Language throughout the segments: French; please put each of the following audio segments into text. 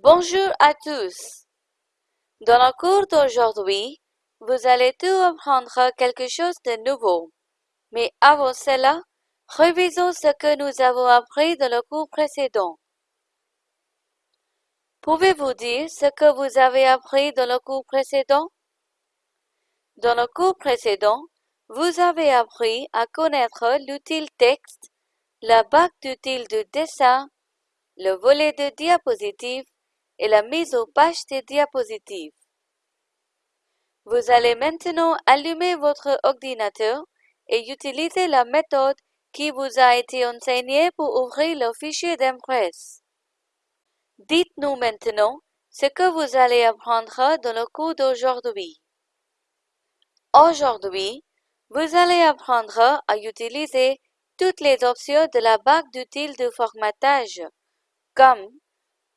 Bonjour à tous. Dans le cours d'aujourd'hui, vous allez tout apprendre quelque chose de nouveau. Mais avant cela, révisons ce que nous avons appris dans le cours précédent. Pouvez-vous dire ce que vous avez appris dans le cours précédent? Dans le cours précédent, vous avez appris à connaître l'outil texte, la bague d'outils de dessin, le volet de diapositives et la mise aux pages des diapositives. Vous allez maintenant allumer votre ordinateur et utiliser la méthode qui vous a été enseignée pour ouvrir le fichier d'impresse. Dites-nous maintenant ce que vous allez apprendre dans le cours d'aujourd'hui. Aujourd'hui, vous allez apprendre à utiliser toutes les options de la bague d'outils de formatage, comme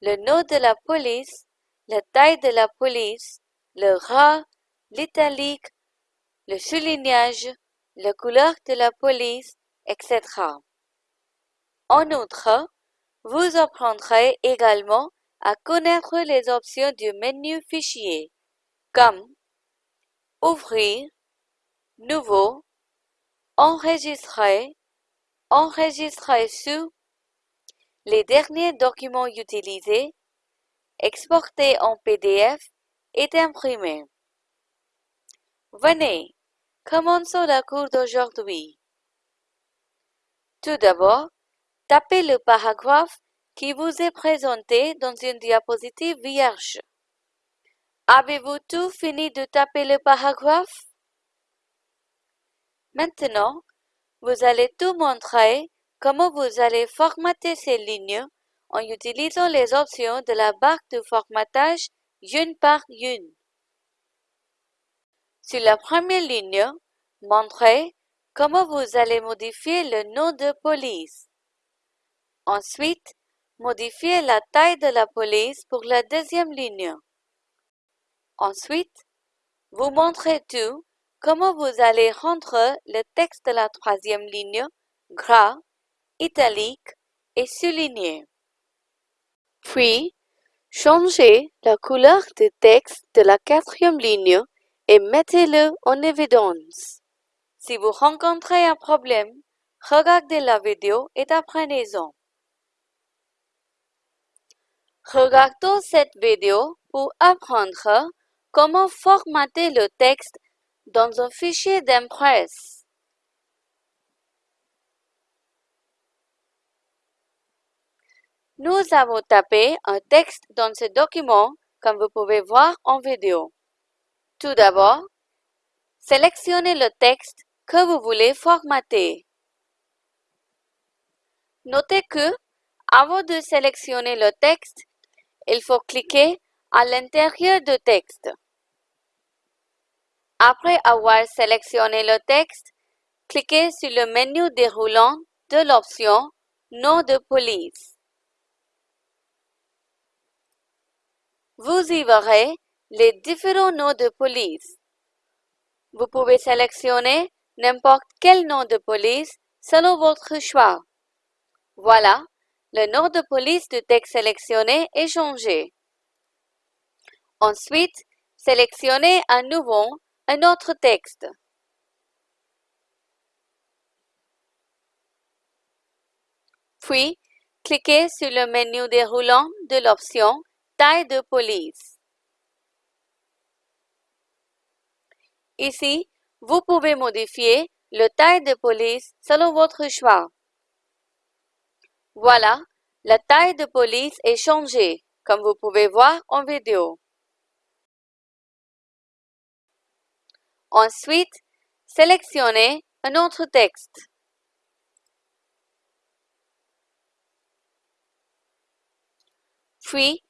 le nom de la police, la taille de la police, le ras, l'italique, le soulignage, la couleur de la police, etc. En outre, vous apprendrez également à connaître les options du menu Fichier, comme Ouvrir, Nouveau, Enregistrer, Enregistrer sous, les derniers documents utilisés, exporter en PDF et imprimer. Venez, commençons la cours d'aujourd'hui. Tout d'abord, tapez le paragraphe qui vous est présenté dans une diapositive vierge. Avez-vous tout fini de taper le paragraphe? Maintenant, vous allez tout montrer comment vous allez formater ces lignes en utilisant les options de la barre de formatage une par une? Sur la première ligne, montrez comment vous allez modifier le nom de police. Ensuite, modifiez la taille de la police pour la deuxième ligne. Ensuite, vous montrez tout comment vous allez rendre le texte de la troisième ligne gras, italique et souligné. Puis, changez la couleur du texte de la quatrième ligne et mettez-le en évidence. Si vous rencontrez un problème, regardez la vidéo et apprenez-en. Regardons cette vidéo pour apprendre comment formater le texte dans un fichier d'impresse. Nous avons tapé un texte dans ce document comme vous pouvez voir en vidéo. Tout d'abord, sélectionnez le texte que vous voulez formater. Notez que, avant de sélectionner le texte, il faut cliquer à l'intérieur du texte. Après avoir sélectionné le texte, cliquez sur le menu déroulant de l'option Nom de police. Vous y verrez les différents noms de police. Vous pouvez sélectionner n'importe quel nom de police selon votre choix. Voilà, le nom de police du texte sélectionné est changé. Ensuite, sélectionnez à nouveau un autre texte. Puis, cliquez sur le menu déroulant de l'option Taille de police. Ici, vous pouvez modifier le taille de police selon votre choix. Voilà, la taille de police est changée, comme vous pouvez voir en vidéo. Ensuite, sélectionnez un autre texte. Puis,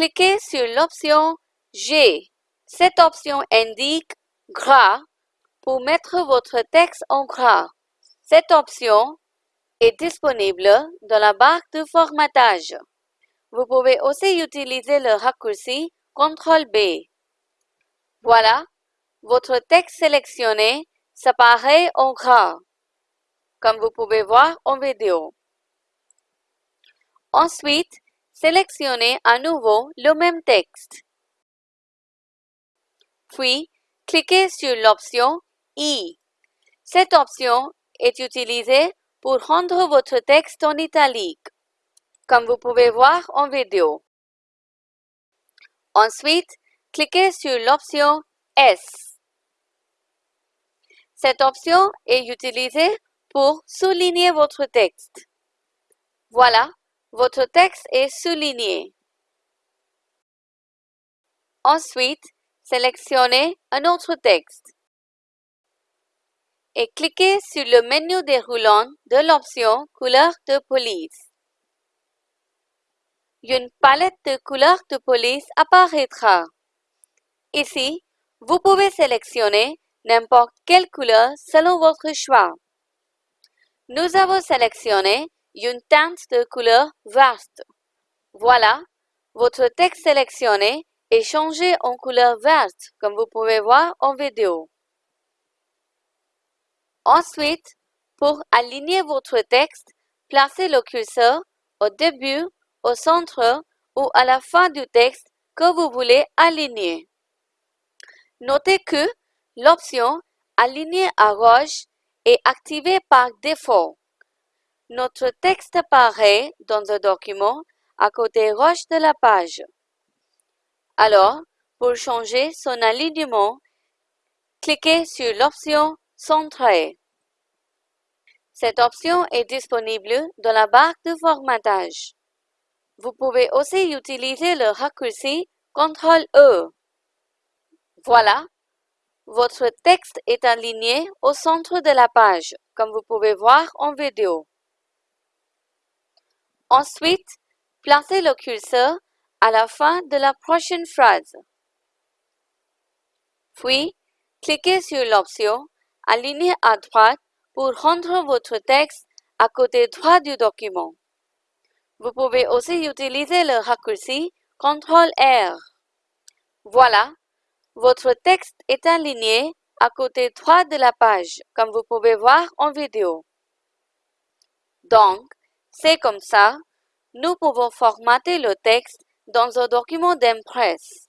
cliquez sur l'option G. Cette option indique gras pour mettre votre texte en gras. Cette option est disponible dans la barre de formatage. Vous pouvez aussi utiliser le raccourci CTRL-B. Voilà, votre texte sélectionné s'apparaît en gras, comme vous pouvez voir en vidéo. Ensuite, sélectionnez à nouveau le même texte. Puis, cliquez sur l'option I. Cette option est utilisée pour rendre votre texte en italique, comme vous pouvez voir en vidéo. Ensuite, cliquez sur l'option S. Cette option est utilisée pour souligner votre texte. Voilà, votre texte est souligné. Ensuite, sélectionnez un autre texte et cliquez sur le menu déroulant de l'option Couleur de police. Une palette de couleurs de police apparaîtra. Ici, vous pouvez sélectionner n'importe quelle couleur selon votre choix. Nous avons sélectionné une teinte de couleur verte. Voilà, votre texte sélectionné est changé en couleur verte, comme vous pouvez voir en vidéo. Ensuite, pour aligner votre texte, placez le curseur au début, au centre ou à la fin du texte que vous voulez aligner. Notez que l'option Aligner à gauche est activée par défaut. Notre texte apparaît dans un document à côté gauche de la page. Alors, pour changer son alignement, cliquez sur l'option Centrer. Cette option est disponible dans la barre de formatage. Vous pouvez aussi utiliser le raccourci CTRL-E. Voilà, votre texte est aligné au centre de la page, comme vous pouvez voir en vidéo. Ensuite, placez le curseur à la fin de la prochaine phrase. Puis, cliquez sur l'option Aligner à droite pour rendre votre texte à côté droit du document. Vous pouvez aussi utiliser le raccourci CTRL-R. Voilà, votre texte est aligné à côté droit de la page, comme vous pouvez voir en vidéo. Donc, c'est comme ça, nous pouvons formater le texte dans un document d'impresse.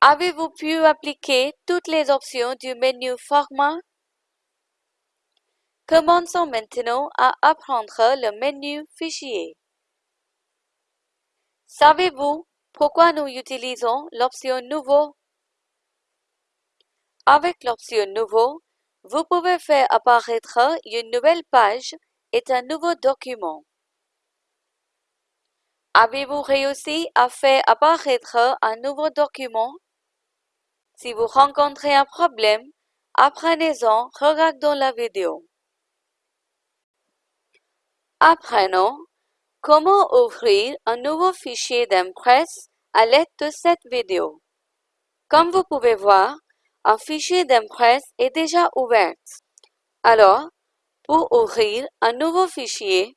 Avez-vous pu appliquer toutes les options du menu Format? Commençons maintenant à apprendre le menu Fichier. Savez-vous pourquoi nous utilisons l'option Nouveau? Avec l'option Nouveau, vous pouvez faire apparaître une nouvelle page et un nouveau document. Avez-vous réussi à faire apparaître un nouveau document? Si vous rencontrez un problème, apprenez-en regardant la vidéo. Apprenons comment ouvrir un nouveau fichier d'impresse à l'aide de cette vidéo. Comme vous pouvez voir, un fichier d'impresse est déjà ouvert. Alors, pour ouvrir un nouveau fichier,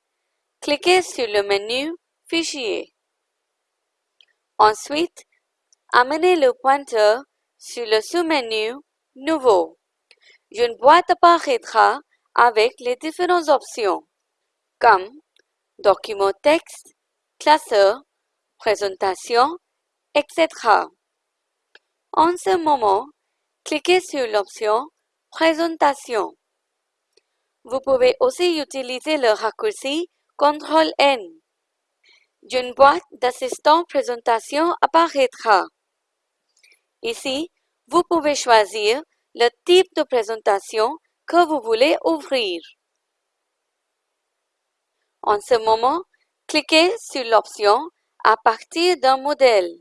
cliquez sur le menu Fichier. Ensuite, amenez le pointeur sur le sous-menu Nouveau. Une boîte apparaîtra avec les différentes options, comme Document texte, classeur, présentation, etc. En ce moment, cliquez sur l'option Présentation. Vous pouvez aussi utiliser le raccourci CTRL-N. Une boîte d'assistant présentation apparaîtra. Ici, vous pouvez choisir le type de présentation que vous voulez ouvrir. En ce moment, cliquez sur l'option à partir d'un modèle.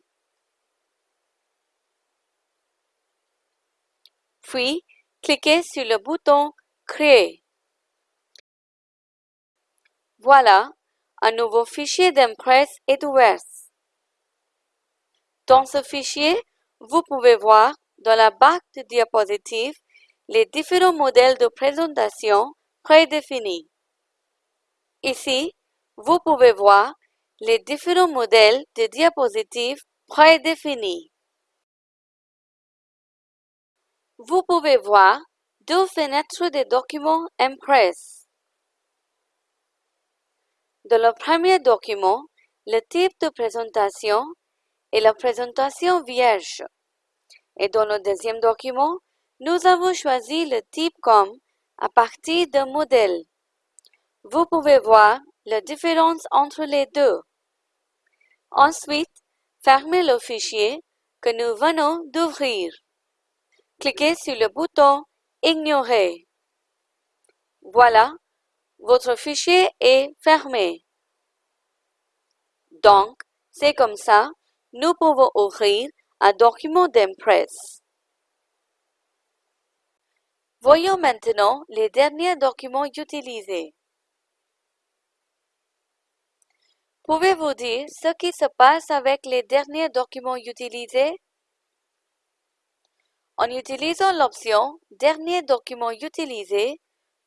Puis, cliquez sur le bouton Créer. Voilà, un nouveau fichier d'impresse est ouvert. Dans ce fichier, vous pouvez voir dans la barre de diapositives les différents modèles de présentation prédéfinis. Ici, vous pouvez voir les différents modèles de diapositives prédéfinis. Vous pouvez voir deux fenêtres de documents Impress. Dans le premier document, le type de présentation est la présentation vierge. Et dans le deuxième document, nous avons choisi le type comme à partir d'un modèle. Vous pouvez voir la différence entre les deux. Ensuite, fermez le fichier que nous venons d'ouvrir. Cliquez sur le bouton Ignorer. Voilà, votre fichier est fermé. Donc, c'est comme ça, nous pouvons ouvrir un document d'Impress. Voyons maintenant les derniers documents utilisés. Pouvez-vous dire ce qui se passe avec les derniers documents utilisés? En utilisant l'option Dernier document utilisé,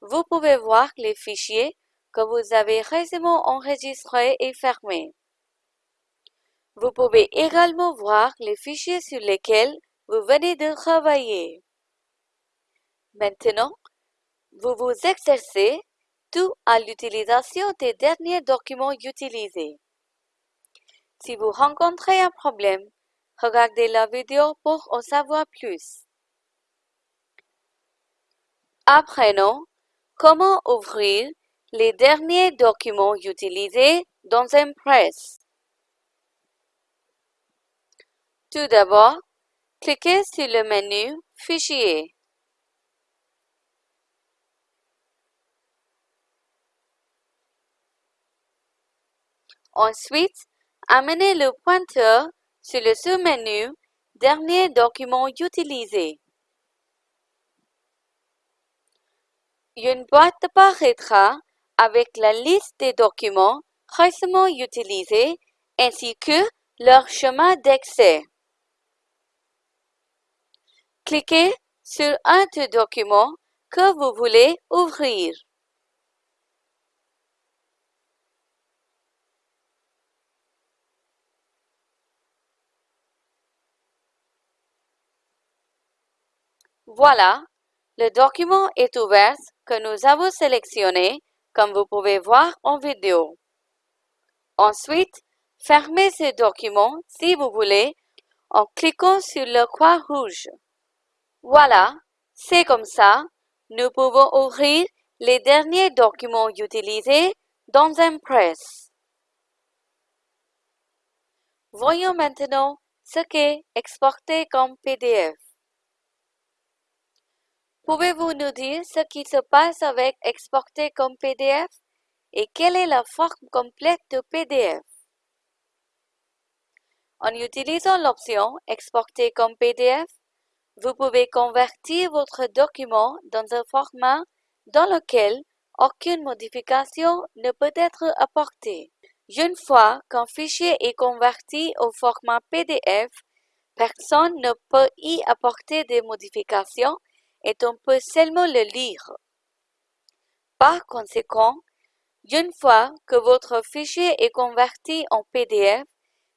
vous pouvez voir les fichiers que vous avez récemment enregistrés et fermés. Vous pouvez également voir les fichiers sur lesquels vous venez de travailler. Maintenant, vous vous exercez tout à l'utilisation des derniers documents utilisés. Si vous rencontrez un problème, regardez la vidéo pour en savoir plus. Apprenons comment ouvrir les derniers documents utilisés dans Impress. Tout d'abord, cliquez sur le menu Fichier. Ensuite, amenez le pointeur sur le sous-menu Dernier document utilisé. Une boîte apparaîtra avec la liste des documents récemment utilisés ainsi que leur chemin d'accès. Cliquez sur un des documents que vous voulez ouvrir. Voilà, le document est ouvert que nous avons sélectionné comme vous pouvez voir en vidéo. Ensuite, fermez ce document si vous voulez en cliquant sur le croix rouge. Voilà, c'est comme ça, nous pouvons ouvrir les derniers documents utilisés dans Impress. Voyons maintenant ce qu'est exporter comme PDF. Pouvez-vous nous dire ce qui se passe avec exporter comme PDF et quelle est la forme complète de PDF? En utilisant l'option Exporter comme PDF, vous pouvez convertir votre document dans un format dans lequel aucune modification ne peut être apportée. Une fois qu'un fichier est converti au format PDF, personne ne peut y apporter des modifications et on peut seulement le lire. Par conséquent, une fois que votre fichier est converti en PDF,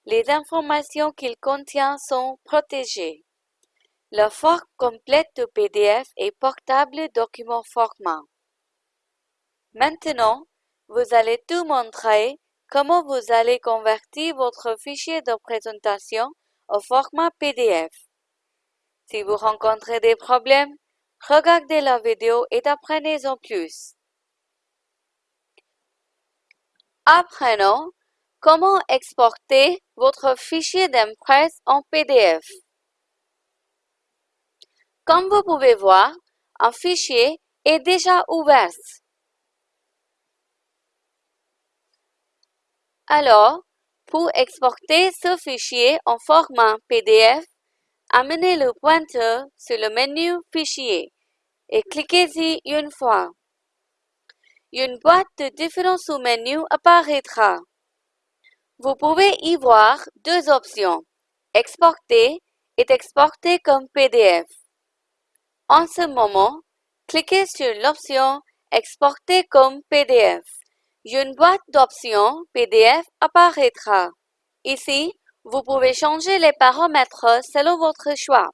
les informations qu'il contient sont protégées. La forme complète de PDF est portable document format. Maintenant, vous allez tout montrer comment vous allez convertir votre fichier de présentation au format PDF. Si vous rencontrez des problèmes, Regardez la vidéo et apprenez-en plus. Apprenons comment exporter votre fichier d'impresse en PDF. Comme vous pouvez voir, un fichier est déjà ouvert. Alors, pour exporter ce fichier en format PDF, Amenez le pointeur sur le menu Fichier et cliquez-y une fois. Une boîte de différents sous-menus apparaîtra. Vous pouvez y voir deux options, Exporter et Exporter comme PDF. En ce moment, cliquez sur l'option Exporter comme PDF. Une boîte d'options PDF apparaîtra. Ici, vous pouvez changer les paramètres selon votre choix.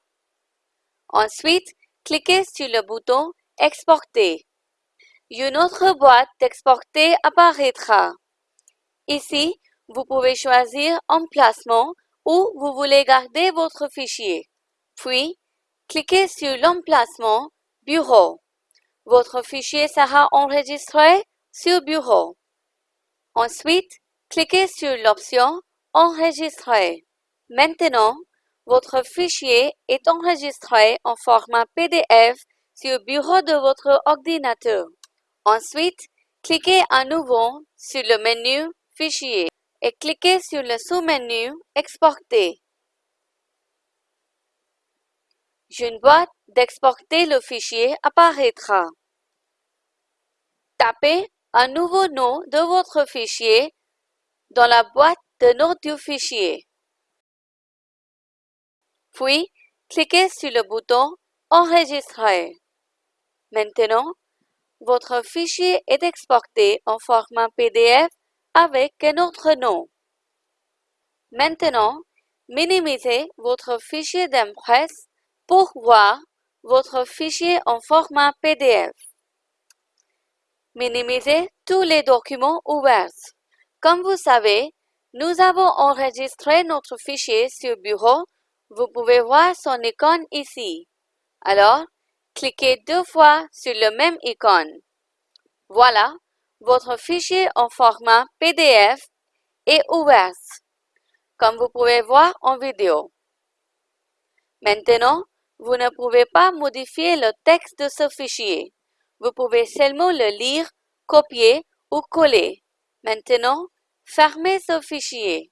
Ensuite, cliquez sur le bouton Exporter. Une autre boîte d'exporter apparaîtra. Ici, vous pouvez choisir Emplacement où vous voulez garder votre fichier. Puis, cliquez sur l'emplacement Bureau. Votre fichier sera enregistré sur Bureau. Ensuite, cliquez sur l'option Enregistrer. Maintenant, votre fichier est enregistré en format PDF sur le bureau de votre ordinateur. Ensuite, cliquez à nouveau sur le menu Fichier et cliquez sur le sous-menu Exporter. Une boîte d'exporter le fichier apparaîtra. Tapez un nouveau nom de votre fichier dans la boîte de nom du fichier. Puis, cliquez sur le bouton Enregistrer. Maintenant, votre fichier est exporté en format PDF avec un autre nom. Maintenant, minimisez votre fichier d'impresse pour voir votre fichier en format PDF. Minimisez tous les documents ouverts. Comme vous savez, nous avons enregistré notre fichier sur Bureau. Vous pouvez voir son icône ici. Alors, cliquez deux fois sur le même icône. Voilà, votre fichier en format PDF est ouvert, comme vous pouvez voir en vidéo. Maintenant, vous ne pouvez pas modifier le texte de ce fichier. Vous pouvez seulement le lire, copier ou coller. Maintenant, fermez ce fichier.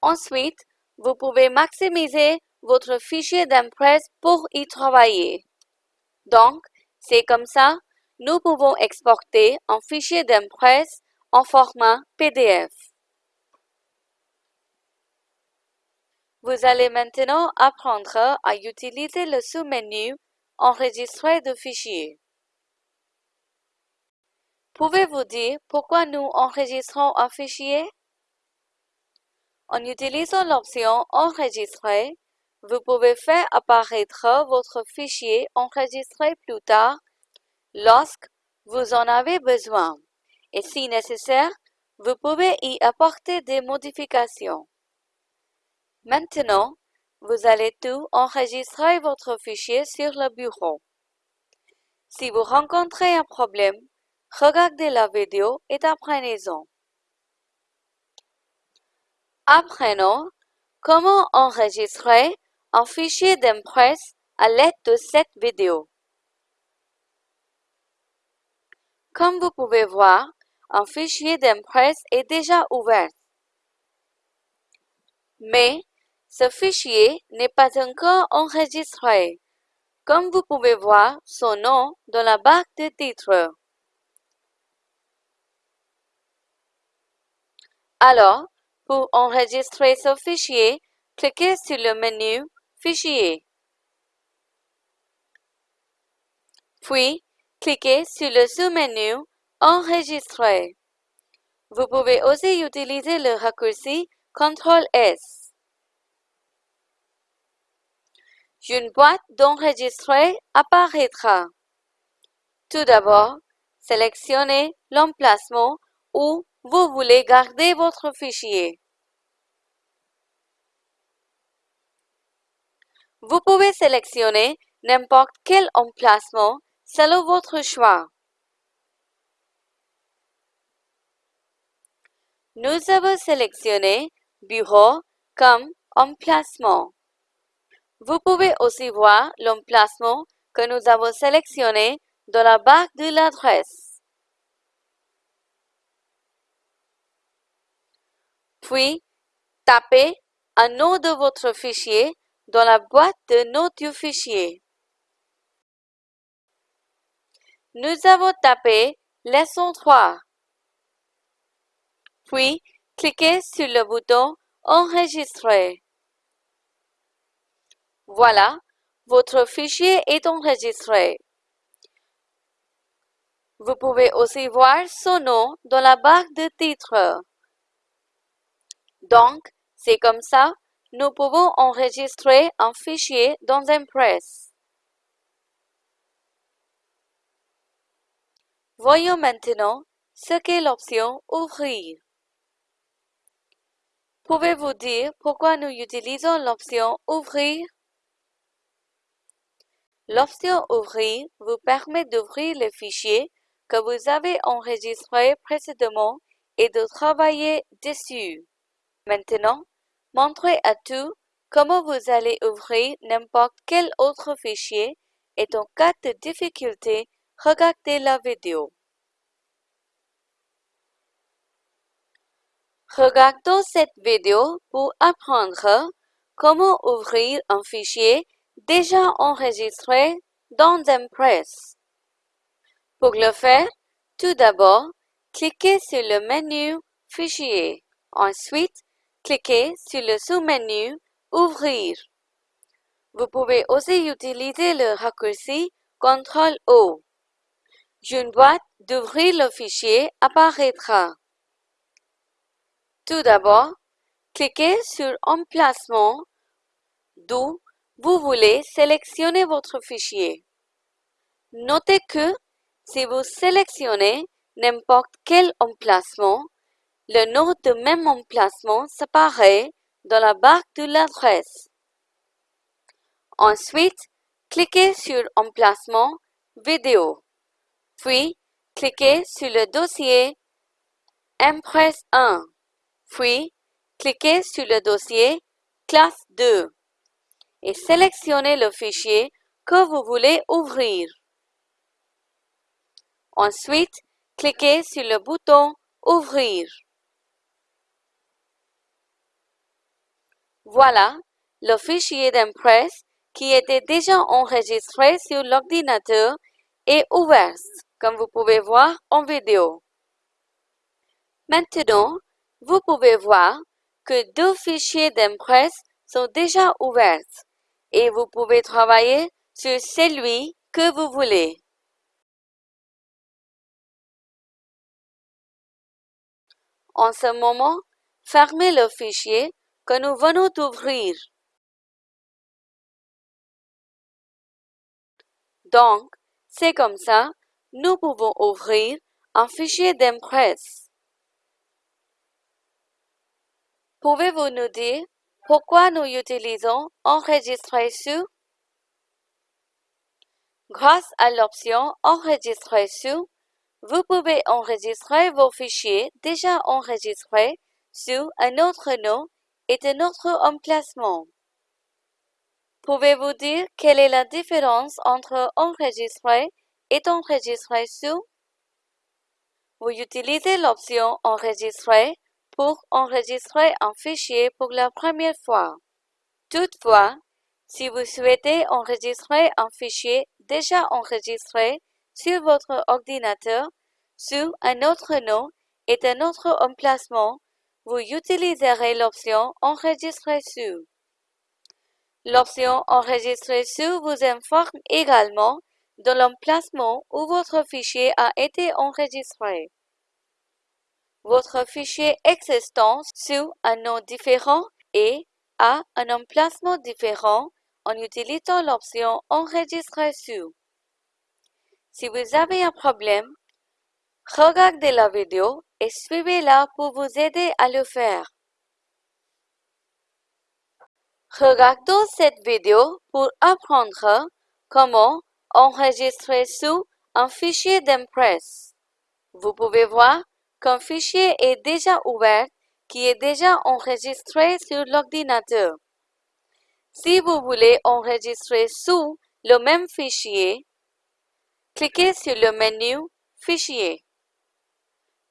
Ensuite, vous pouvez maximiser votre fichier d'impresse pour y travailler. Donc, c'est comme ça, nous pouvons exporter un fichier d'impresse en format PDF. Vous allez maintenant apprendre à utiliser le sous-menu Enregistrer de fichiers. Pouvez-vous dire pourquoi nous enregistrons un fichier? En utilisant l'option Enregistrer, vous pouvez faire apparaître votre fichier enregistré plus tard lorsque vous en avez besoin. Et si nécessaire, vous pouvez y apporter des modifications. Maintenant, vous allez tout enregistrer votre fichier sur le bureau. Si vous rencontrez un problème, regardez la vidéo et apprenez-en. Apprenons comment enregistrer un fichier d'impresse à l'aide de cette vidéo. Comme vous pouvez voir, un fichier d'impresse est déjà ouvert. Mais ce fichier n'est pas encore enregistré, comme vous pouvez voir son nom dans la barre de titre. Alors, pour enregistrer ce fichier, cliquez sur le menu Fichier. Puis, cliquez sur le sous-menu Enregistrer. Vous pouvez aussi utiliser le raccourci CTRL S. une boîte d'enregistrer apparaîtra. Tout d'abord, sélectionnez l'emplacement où vous voulez garder votre fichier. Vous pouvez sélectionner n'importe quel emplacement selon votre choix. Nous avons sélectionné Bureau comme emplacement. Vous pouvez aussi voir l'emplacement que nous avons sélectionné dans la barre de l'adresse. Puis, tapez un nom de votre fichier dans la boîte de nom du fichier. Nous avons tapé leçon 3. Puis, cliquez sur le bouton Enregistrer. Voilà, votre fichier est enregistré. Vous pouvez aussi voir son nom dans la barre de titre. Donc, c'est comme ça, nous pouvons enregistrer un fichier dans Impress. Voyons maintenant ce qu'est l'option Ouvrir. Pouvez-vous dire pourquoi nous utilisons l'option Ouvrir? L'option Ouvrir vous permet d'ouvrir les fichiers que vous avez enregistrés précédemment et de travailler dessus. Maintenant, montrez à tout comment vous allez ouvrir n'importe quel autre fichier et en cas de difficulté, regardez la vidéo. Regardons cette vidéo pour apprendre comment ouvrir un fichier déjà enregistré dans Impress. Pour le faire, tout d'abord, cliquez sur le menu Fichier. Ensuite, cliquez sur le sous-menu Ouvrir. Vous pouvez aussi utiliser le raccourci CTRL-O. Une boîte d'ouvrir le fichier apparaîtra. Tout d'abord, cliquez sur Emplacement d'où vous voulez sélectionner votre fichier. Notez que si vous sélectionnez n'importe quel emplacement, le nom de même emplacement s'apparaît dans la barre de l'adresse. Ensuite, cliquez sur Emplacement Vidéo, puis cliquez sur le dossier Impress 1, puis cliquez sur le dossier Classe 2 et sélectionnez le fichier que vous voulez ouvrir. Ensuite, cliquez sur le bouton Ouvrir. Voilà, le fichier d'Impress qui était déjà enregistré sur l'ordinateur est ouvert, comme vous pouvez voir en vidéo. Maintenant, vous pouvez voir que deux fichiers d'Impress sont déjà ouverts et vous pouvez travailler sur celui que vous voulez. En ce moment, fermez le fichier que nous venons d'ouvrir. Donc, c'est comme ça, nous pouvons ouvrir un fichier d'Impress. Pouvez-vous nous dire pourquoi nous utilisons Enregistrer sous Grâce à l'option Enregistrer sous, vous pouvez enregistrer vos fichiers déjà enregistrés sous un autre nom et un autre emplacement. Pouvez-vous dire quelle est la différence entre enregistrer et enregistrer sous? Vous utilisez l'option Enregistrer pour enregistrer un fichier pour la première fois. Toutefois, si vous souhaitez enregistrer un fichier déjà enregistré sur votre ordinateur sous un autre nom et un autre emplacement, vous utiliserez l'option Enregistrer sous. L'option Enregistrer sous vous informe également de l'emplacement où votre fichier a été enregistré. Votre fichier existant sous un nom différent et à un emplacement différent en utilisant l'option Enregistrer sous. Si vous avez un problème, regardez la vidéo et suivez-la pour vous aider à le faire. Regardons cette vidéo pour apprendre comment enregistrer sous un fichier d'Impress. Vous pouvez voir qu'un fichier est déjà ouvert qui est déjà enregistré sur l'ordinateur. Si vous voulez enregistrer sous le même fichier, cliquez sur le menu Fichier.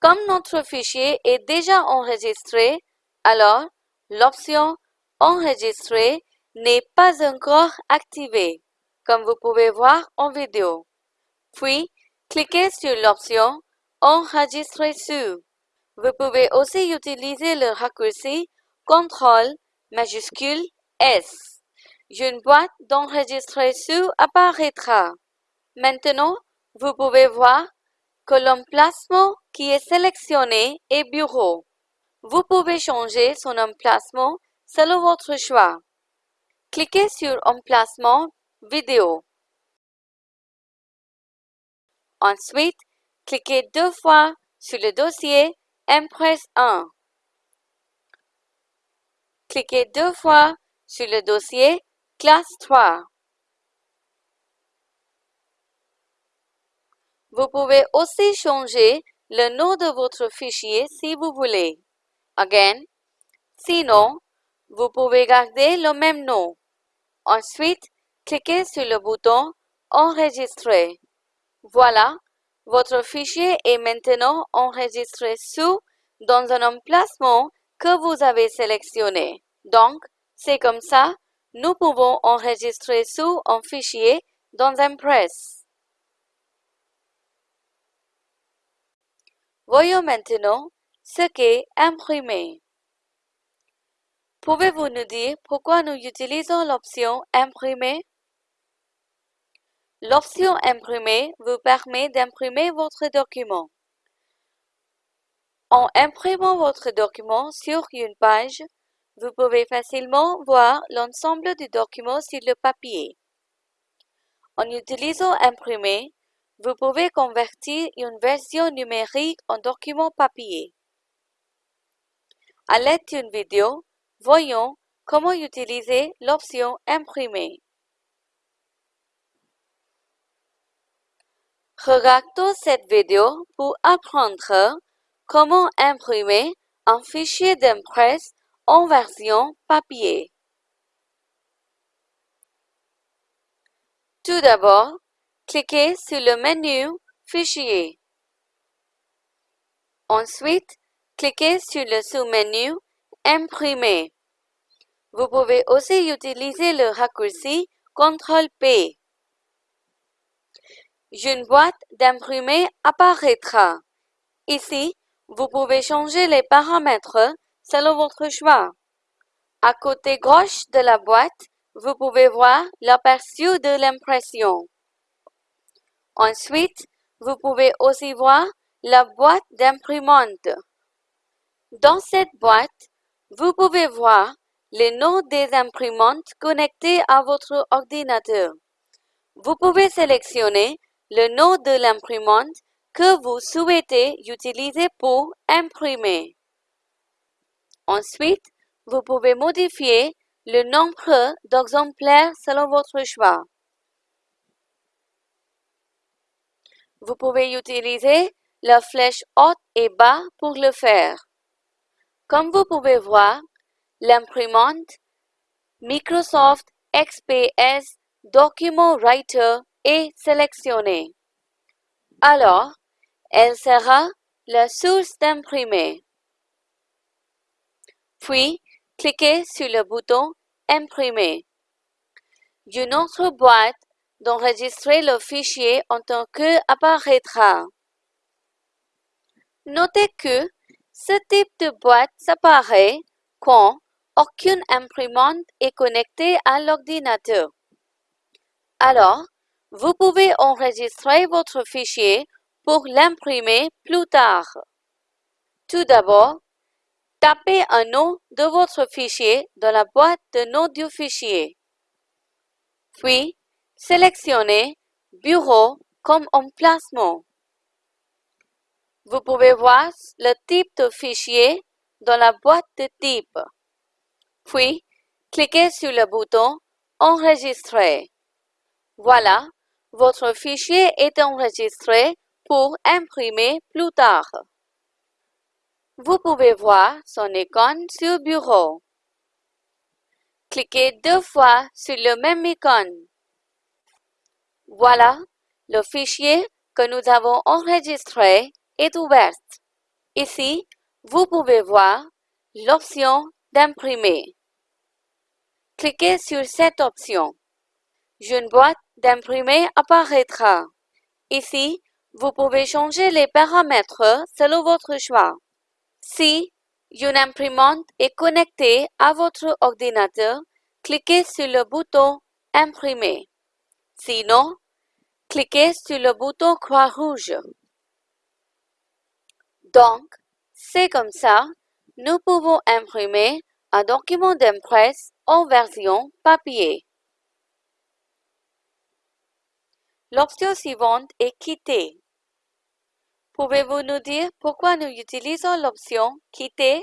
Comme notre fichier est déjà enregistré, alors l'option Enregistrer n'est pas encore activé, comme vous pouvez voir en vidéo. Puis, cliquez sur l'option Enregistrer sous. Vous pouvez aussi utiliser le raccourci CTRL majuscule S. Une boîte d'enregistrer sous apparaîtra. Maintenant, vous pouvez voir l'emplacement qui est sélectionné est Bureau. Vous pouvez changer son emplacement selon votre choix. Cliquez sur Emplacement Vidéo. Ensuite, cliquez deux fois sur le dossier Impress 1. Cliquez deux fois sur le dossier Classe 3. Vous pouvez aussi changer le nom de votre fichier si vous voulez. Again, sinon, vous pouvez garder le même nom. Ensuite, cliquez sur le bouton Enregistrer. Voilà, votre fichier est maintenant enregistré sous dans un emplacement que vous avez sélectionné. Donc, c'est comme ça, nous pouvons enregistrer sous un fichier dans Impress. Voyons maintenant ce qu'est imprimer. Pouvez-vous nous dire pourquoi nous utilisons l'option Imprimer? L'option Imprimer vous permet d'imprimer votre document. En imprimant votre document sur une page, vous pouvez facilement voir l'ensemble du document sur le papier. En utilisant Imprimer, vous pouvez convertir une version numérique en document papier. À l'aide d'une vidéo, voyons comment utiliser l'option Imprimer. Regardons cette vidéo pour apprendre comment imprimer un fichier d'impresse en version papier. Tout d'abord, cliquez sur le menu Fichier. Ensuite, cliquez sur le sous-menu Imprimer. Vous pouvez aussi utiliser le raccourci CTRL-P. Une boîte d'imprimer apparaîtra. Ici, vous pouvez changer les paramètres selon votre choix. À côté gauche de la boîte, vous pouvez voir l'aperçu de l'impression. Ensuite, vous pouvez aussi voir la boîte d'imprimante. Dans cette boîte, vous pouvez voir les noms des imprimantes connectées à votre ordinateur. Vous pouvez sélectionner le nom de l'imprimante que vous souhaitez utiliser pour imprimer. Ensuite, vous pouvez modifier le nombre d'exemplaires selon votre choix. Vous pouvez utiliser la flèche haute et bas pour le faire. Comme vous pouvez voir, l'imprimante Microsoft XPS Document Writer est sélectionnée. Alors, elle sera la source d'imprimer. Puis, cliquez sur le bouton Imprimer. Une autre boîte d'enregistrer le fichier en tant que apparaîtra. Notez que ce type de boîte s'apparaît quand aucune imprimante est connectée à l'ordinateur. Alors, vous pouvez enregistrer votre fichier pour l'imprimer plus tard. Tout d'abord, tapez un nom de votre fichier dans la boîte de nom du fichier. Puis, Sélectionnez Bureau comme emplacement. Vous pouvez voir le type de fichier dans la boîte de type. Puis, cliquez sur le bouton Enregistrer. Voilà, votre fichier est enregistré pour imprimer plus tard. Vous pouvez voir son icône sur Bureau. Cliquez deux fois sur le même icône. Voilà, le fichier que nous avons enregistré est ouvert. Ici, vous pouvez voir l'option d'imprimer. Cliquez sur cette option. Une boîte d'imprimer apparaîtra. Ici, vous pouvez changer les paramètres selon votre choix. Si une imprimante est connectée à votre ordinateur, cliquez sur le bouton Imprimer. Sinon, cliquez sur le bouton croix rouge. Donc, c'est comme ça, nous pouvons imprimer un document d'impresse en version papier. L'option suivante est quitter. Pouvez-vous nous dire pourquoi nous utilisons l'option Quitter?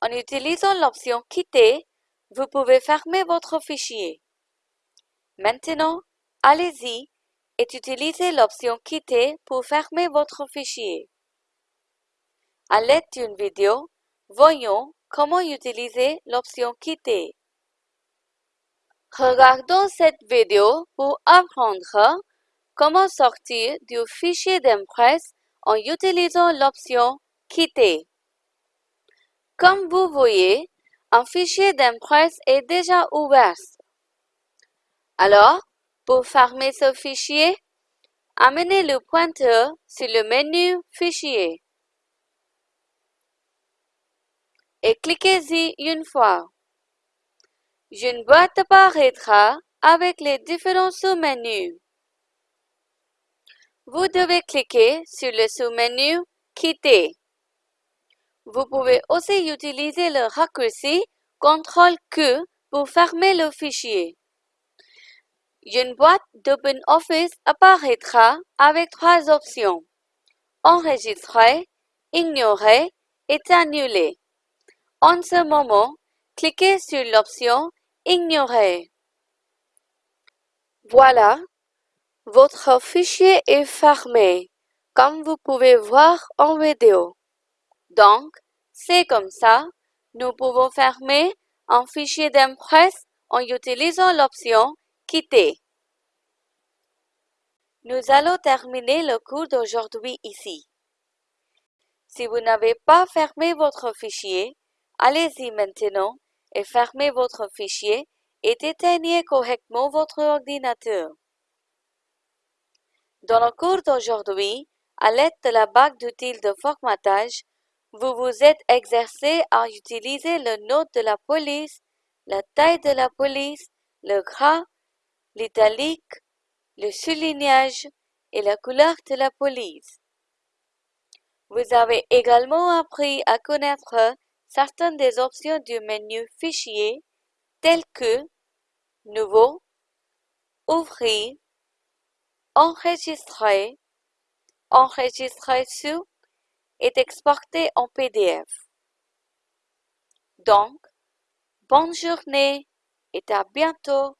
En utilisant l'option Quitter, vous pouvez fermer votre fichier. Maintenant, allez-y et utilisez l'option Quitter pour fermer votre fichier. À l'aide d'une vidéo, voyons comment utiliser l'option Quitter. Regardons cette vidéo pour apprendre comment sortir du fichier d'impresse en utilisant l'option Quitter. Comme vous voyez, un fichier d'impresse est déjà ouvert. Alors, pour fermer ce fichier, amenez le pointeur sur le menu Fichier et cliquez-y une fois. Une boîte apparaîtra avec les différents sous-menus. Vous devez cliquer sur le sous-menu Quitter. Vous pouvez aussi utiliser le raccourci CTRL-Q pour fermer le fichier. Une boîte d'OpenOffice apparaîtra avec trois options. Enregistrer, ignorer et annuler. En ce moment, cliquez sur l'option Ignorer. Voilà, votre fichier est fermé, comme vous pouvez voir en vidéo. Donc, c'est comme ça, nous pouvons fermer un fichier d'impresse en utilisant l'option Quitter. Nous allons terminer le cours d'aujourd'hui ici. Si vous n'avez pas fermé votre fichier, allez-y maintenant et fermez votre fichier et éteignez correctement votre ordinateur. Dans le cours d'aujourd'hui, à l'aide de la bague d'outils de formatage, vous vous êtes exercé à utiliser le nom de la police, la taille de la police, le gras, l'italique, le soulignage et la couleur de la police. Vous avez également appris à connaître certaines des options du menu Fichier telles que Nouveau, Ouvrir, enregistrer, enregistrer sous et exporter en PDF. Donc, bonne journée et à bientôt